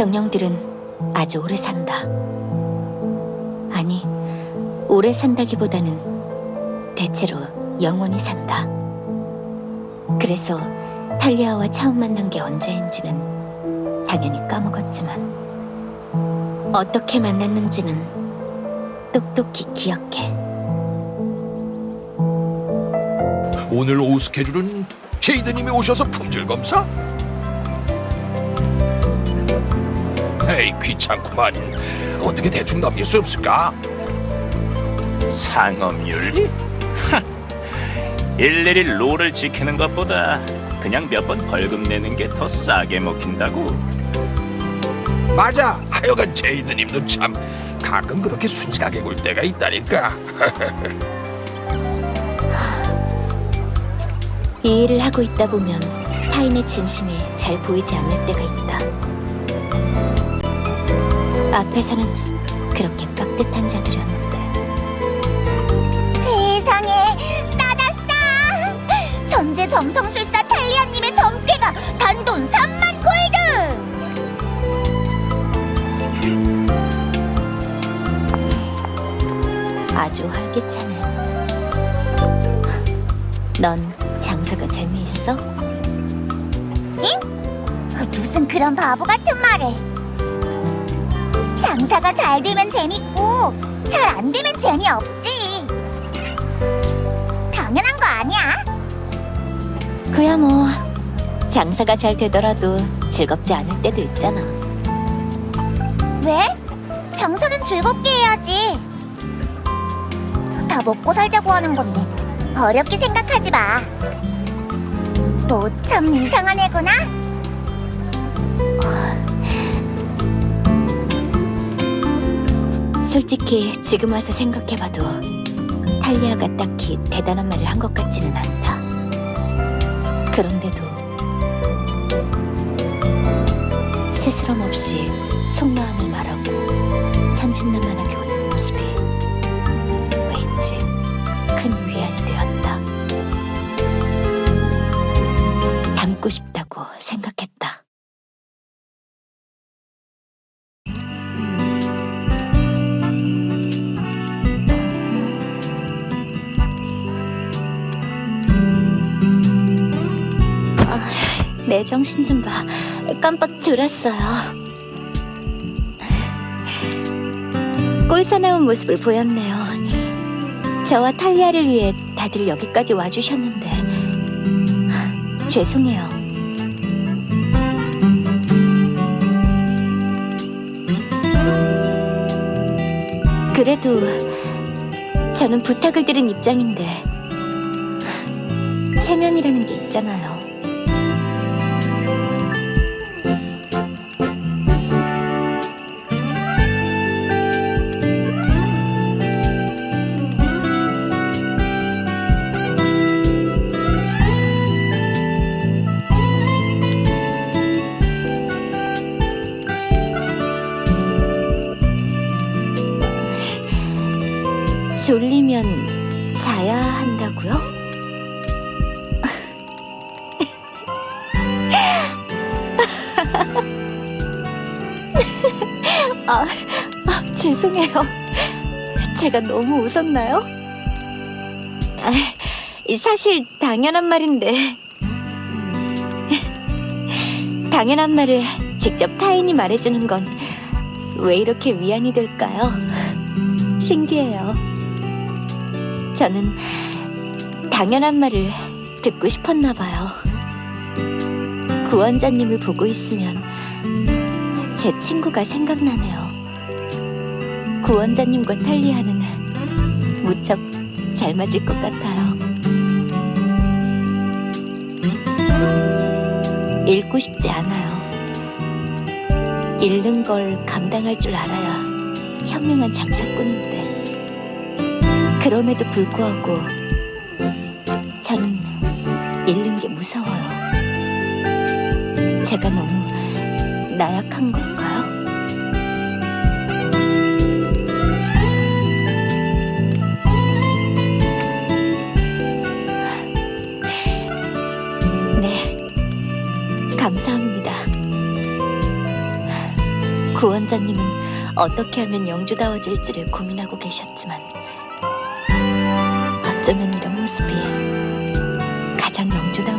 정령들은 아주 오래 산다. 아니, 오래 산다기보다는 대체로 영원히 산다. 그래서 탈리아와 처음 만난 게 언제인지는 당연히 까먹었지만 어떻게 만났는지는 똑똑히 기억해. 오늘 오후 스케줄은 제이드님이 오셔서 품질 검사? 에이 귀찮구만 어떻게 대충 넘길 수 없을까? 상업윤리? 하, 일일이 롤을 지키는 것보다 그냥 몇 번 벌금 내는 게 더 싸게 먹힌다고. 맞아 하여간 제이드님도 참 가끔 그렇게 순진하게 굴 때가 있다니까 이 일을 하고 있다 보면 타인의 진심이 잘 보이지 않을 때가 있다. 앞에서는 그렇게 깍듯한 자들이었는데 세상에 싸다 싸! 전제 점성술사 탈리아님의 점괘가 단돈 3만 골드! 아주 활기차네. 넌 장사가 재미있어? 무슨 그런 바보 같은 말을 장사가 잘 되면 재밌고 잘 안 되면 재미없지 당연한 거 아니야? 그야 뭐 장사가 잘 되더라도 즐겁지 않을 때도 있잖아. 왜? 장사는 즐겁게 해야지 다 먹고 살자고 하는 건데 어렵게 생각하지 마너 참 이상한 애구나 솔직히 지금 와서 생각해봐도 탈리아가 딱히 대단한 말을 한 것 같지는 않다. 그런데도 스스럼 없이 속마음을 말하고 천진난만하게 오는 모습이 왠지 큰 위안이 되었다. 닮고 싶다고 생각했다. 내 정신 좀 봐. 깜빡 졸았어요. 꼴사나운 모습을 보였네요. 저와 탈리아를 위해 다들 여기까지 와주셨는데 죄송해요. 그래도 저는 부탁을 드린 입장인데 체면이라는 게 있잖아요. 졸리면 자야 한다고요? 아, 아, 죄송해요. 제가 너무 웃었나요? 아, 사실 당연한 말인데. 당연한 말을 직접 타인이 말해주는 건 왜 이렇게 위안이 될까요? 신기해요. 저는 당연한 말을 듣고 싶었나 봐요. 구원자님을 보고 있으면 제 친구가 생각나네요. 구원자님과 탈리아는 무척 잘 맞을 것 같아요. 잃고 싶지 않아요. 잃는 걸 감당할 줄 알아야 현명한 장사꾼인데. 그럼에도 불구하고 저는 잃는 게 무서워요. 제가 너무 나약한 걸까요? 네, 감사합니다. 구원자님은 어떻게 하면 영주다워질지를 고민하고 계셨지만 어쩌면 이런 모습이 가장 영주다워